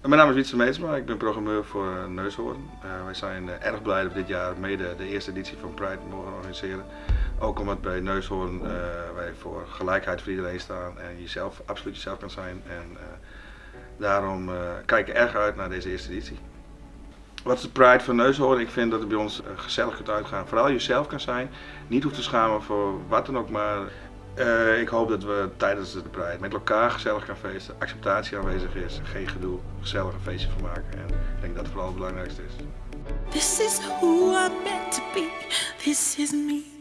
Mijn naam is Wietse Meetsma, ik ben programmeur voor uh, Neushoorn. Uh, wij zijn uh, erg blij dat we dit jaar mede de eerste editie van Pride mogen organiseren. Ook omdat bij Neushoorn wij voor gelijkheid voor iedereen staan en jezelf absoluut jezelf kan zijn. En daarom kijken we erg uit naar deze eerste editie. Wat is de Pride van Neushoorn? Ik vind dat het bij ons gezellig kunt uitgaan. Vooral jezelf kan zijn, niet hoeft te schamen voor wat dan ook maar. Uh, ik hoop dat we tijdens de Pride met elkaar gezellig gaan feesten, acceptatie aanwezig is, geen gedoe, gezellig een feestje van maken. En ik denk dat het vooral het belangrijkste is. This is who I'm meant to be. This is me.